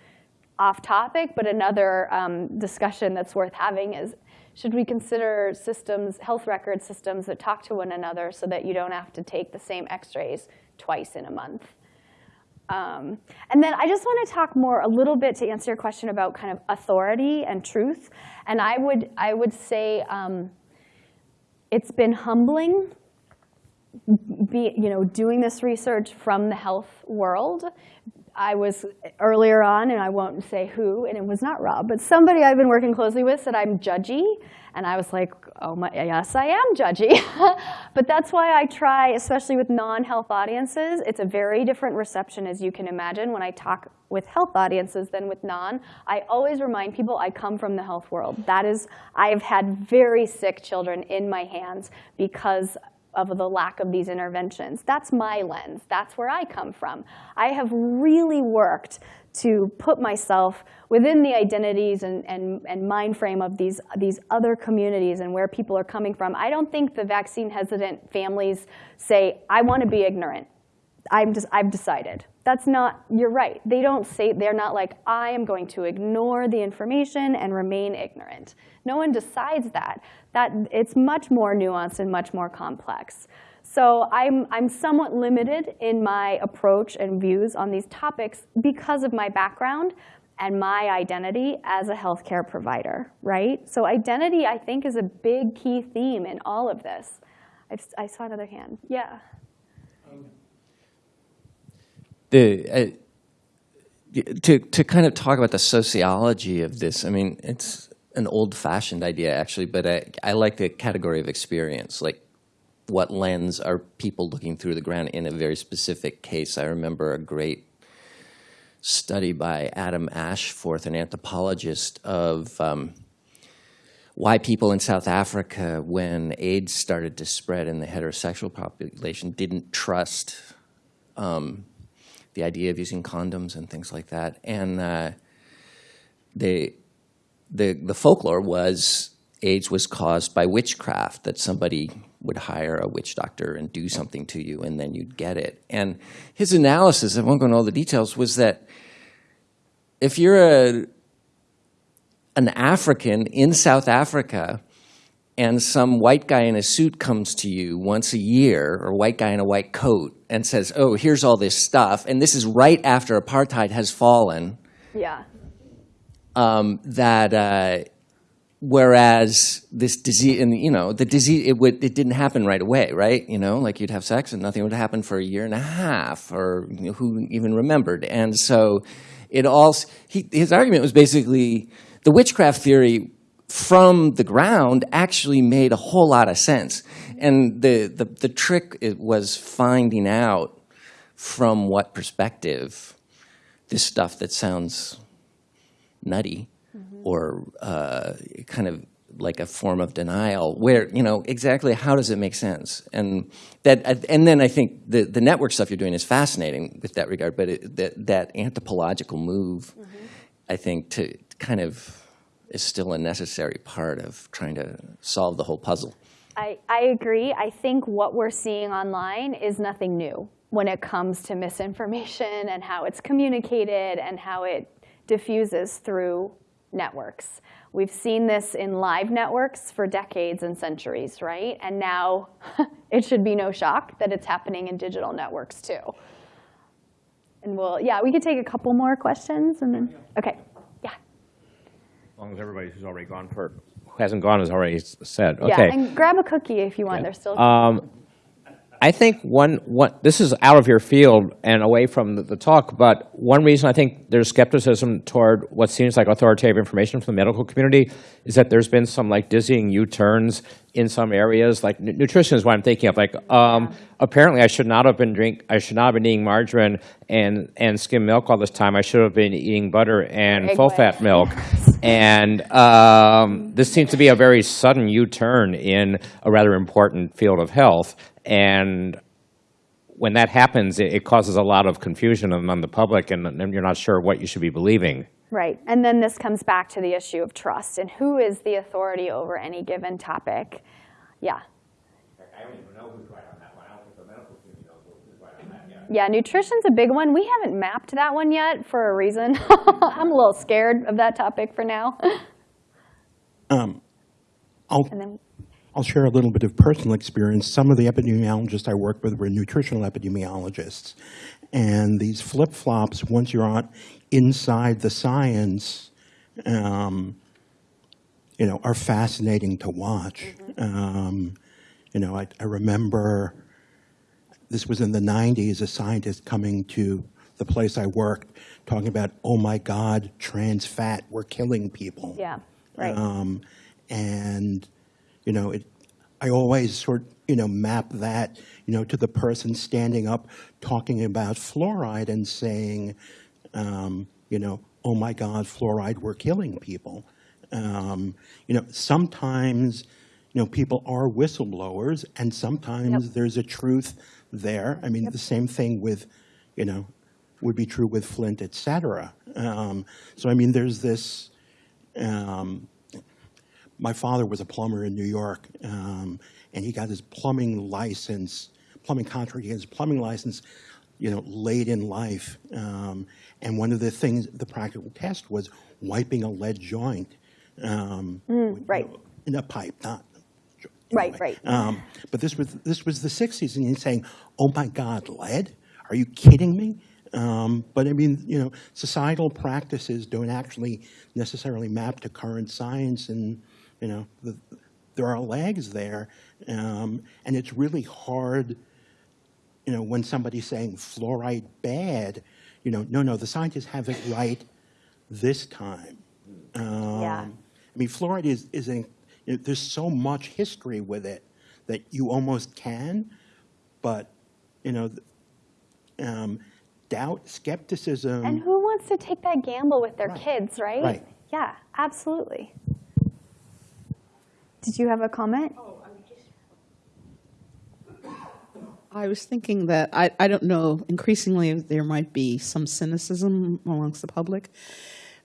off topic, but another um, discussion that's worth having is should we consider systems, health record systems that talk to one another so that you don't have to take the same x-rays twice in a month? Um, and then I just want to talk more a little bit to answer your question about kind of authority and truth. And I would I would say um, it's been humbling, be, you know, doing this research from the health world. I was earlier on, and I won't say who, and it was not Rob, but somebody I've been working closely with said I'm judgy, and I was like, oh my, yes, I am judgy. but that's why I try, especially with non-health audiences, it's a very different reception as you can imagine when I talk with health audiences than with non. I always remind people I come from the health world. That is, I've had very sick children in my hands because of the lack of these interventions. That's my lens. That's where I come from. I have really worked to put myself within the identities and, and, and mind frame of these, these other communities and where people are coming from. I don't think the vaccine hesitant families say, I want to be ignorant. I'm just, I've decided. That's not, you're right. They don't say, they're not like, I am going to ignore the information and remain ignorant. No one decides that. That it's much more nuanced and much more complex. So I'm, I'm somewhat limited in my approach and views on these topics because of my background and my identity as a healthcare provider, right? So identity, I think, is a big key theme in all of this. I've, I saw another hand. Yeah. The uh, to to kind of talk about the sociology of this. I mean, it's an old-fashioned idea actually, but I, I like the category of experience. Like, what lens are people looking through the ground in a very specific case? I remember a great study by Adam Ashforth, an anthropologist, of um, why people in South Africa, when AIDS started to spread in the heterosexual population, didn't trust um, the idea of using condoms and things like that. And uh, the, the folklore was AIDS was caused by witchcraft, that somebody would hire a witch doctor and do something to you, and then you'd get it. And his analysis, I won't go into all the details, was that if you're a, an African in South Africa and some white guy in a suit comes to you once a year, or white guy in a white coat, and says, oh, here's all this stuff, and this is right after apartheid has fallen, Yeah. um, that uh, whereas this disease, and you know, the disease, it, would, it didn't happen right away, right? You know, like you'd have sex and nothing would happen for a year and a half, or you know, who even remembered? And so it all, he, his argument was basically the witchcraft theory from the ground actually made a whole lot of sense. And the, the, the trick it was finding out from what perspective this stuff that sounds nutty or uh, kind of like a form of denial where, you know, exactly how does it make sense? And that, and then I think the, the network stuff you're doing is fascinating with that regard, but it, that, that anthropological move, I think, to kind of is still a necessary part of trying to solve the whole puzzle. I, I agree. I think what we're seeing online is nothing new when it comes to misinformation and how it's communicated and how it diffuses through networks. We've seen this in live networks for decades and centuries, right? And now it should be no shock that it's happening in digital networks too. And we'll, yeah, we could take a couple more questions and then, okay, long as everybody who's already gone for, who hasn't gone has already said, Yeah, and grab a cookie if you want, there's still. Um, I think one, one, this is out of your field and away from the, the talk, but one reason I think there's skepticism toward what seems like authoritative information from the medical community is that there's been some like dizzying U-turns in some areas, like nu- nutrition is what I'm thinking of. Like, um, apparently I should not have been drink, I should not have been eating margarine and, and skim milk all this time. I should have been eating butter and Egg full-fat white. milk. And um, this seems to be a very sudden U-turn in a rather important field of health. And when that happens, it, it causes a lot of confusion among the public, and then you're not sure what you should be believing. Right, and then this comes back to the issue of trust and who is the authority over any given topic. Yeah. I don't even know who's right on that one. I don't think the medical community knows who's right on that yet. Yeah, nutrition's a big one. We haven't mapped that one yet for a reason. I'm a little scared of that topic for now. Um, I'll, And then, I'll share a little bit of personal experience. Some of the epidemiologists I worked with were nutritional epidemiologists. And these flip-flops, once you're on inside the science, um, you know, are fascinating to watch. Um, you know, I, I remember this was in the 90s, a scientist coming to the place I worked talking about, oh my God, trans fat, we're killing people. yeah, right. Um, and, you know, it, I always sort, you know, map that, you know, to the person standing up talking about fluoride and saying, um, you know, oh my God, fluoride, we're killing people. Um, you know, sometimes, you know, people are whistleblowers and sometimes there's a truth there. I mean, the same thing with, you know, would be true with Flint, et cetera. Um, so, I mean, there's this, um, my father was a plumber in New York, um, and he got his plumbing license, plumbing contract, he got his plumbing license, you know, late in life. Um, and one of the things, the practical test was wiping a lead joint. Um, Mm, right. In a pipe, not. Right, right. Um, but this was this was the '60s, and he's saying, "Oh my God, lead? Are you kidding me?" Um, but I mean, you know, societal practices don't actually necessarily map to current science, and you know, the, there are lags there, um, and it's really hard. You know, when somebody's saying fluoride bad, you know, no, no, the scientists have it right this time. Um, Yeah. I mean, fluoride is, is a, you know, there's so much history with it that you almost can, but, you know, um, doubt, skepticism. And who wants to take that gamble with their Right. kids, right? Right. Yeah, absolutely. Did you have a comment? I was thinking that, I, I don't know, increasingly there might be some cynicism amongst the public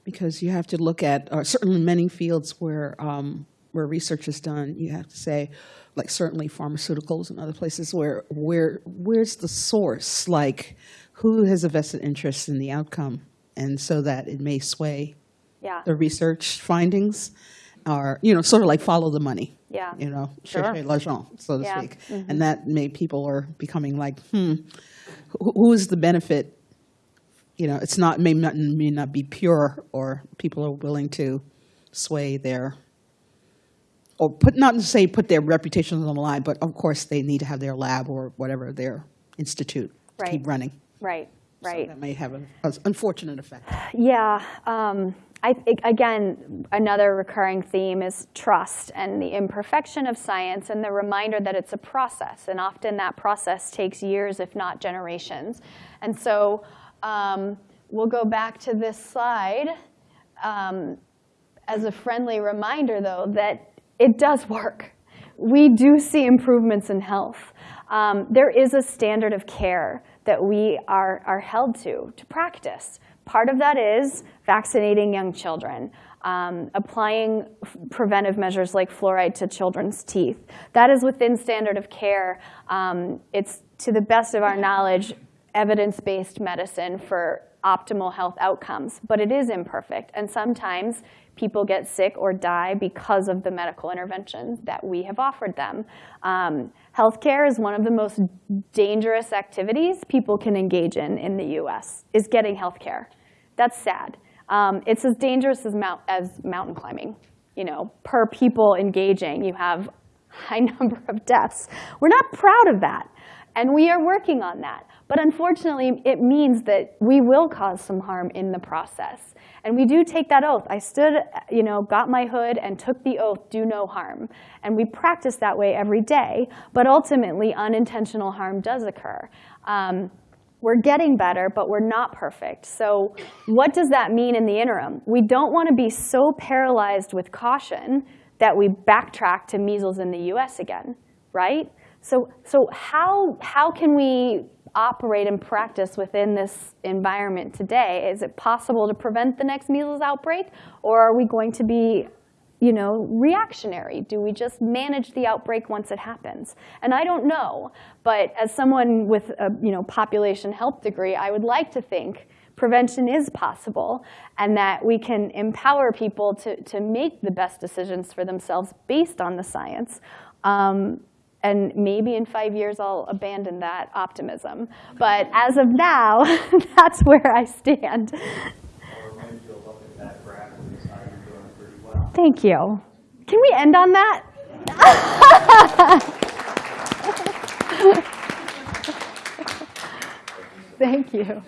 because you have to look at, or certainly many fields where, um, where research is done, you have to say, like certainly pharmaceuticals and other places where, where, where's the source? Like, who has a vested interest in the outcome? And so that it may sway Yeah. the research findings, or, you know, sort of like follow the money Yeah. you know, Sure. cherchez l'argent, so to Yeah. speak. Mhm. And that made people are becoming like, hmm, who, who is the benefit? You know, it's not may not may not be pure, or people are willing to sway their, or put not to say put their reputations on the line, but of course they need to have their lab or whatever their institute to keep running. Right, right. That may have an unfortunate effect. Yeah, um, I, think, again, another recurring theme is trust and the imperfection of science and the reminder that it's a process. And often that process takes years, if not generations. And so um, we'll go back to this slide um, as a friendly reminder, though, that it does work. We do see improvements in health. Um, there is a standard of care that we are, are held to, to practice. Part of that is vaccinating young children, um, applying preventive measures like fluoride to children's teeth. That is within standard of care. Um, it's, to the best of our knowledge, evidence-based medicine for optimal health outcomes, but it is imperfect. And sometimes people get sick or die because of the medical interventions that we have offered them. Um, healthcare is one of the most dangerous activities people can engage in in the US, is getting healthcare. That's sad. Um, it's as dangerous as, mount, as mountain climbing. You know, per people engaging, you have high number of deaths. We're not proud of that, and we are working on that. But unfortunately, it means that we will cause some harm in the process. And we do take that oath. I stood, you know, got my hood and took the oath, do no harm. And we practice that way every day. But ultimately, unintentional harm does occur. Um, we're getting better, but we're not perfect. So what does that mean in the interim? We don't want to be so paralyzed with caution that we backtrack to measles in the US again, right? So, so how, how can we operate and practice within this environment today? Is it possible to prevent the next measles outbreak? Or are we going to be you know, reactionary? Do we just manage the outbreak once it happens? And I don't know, but as someone with a you know, population health degree, I would like to think prevention is possible and that we can empower people to, to make the best decisions for themselves based on the science. Um, and maybe in five years I'll abandon that optimism. But as of now, that's where I stand. Thank you. Can we end on that? Thank you.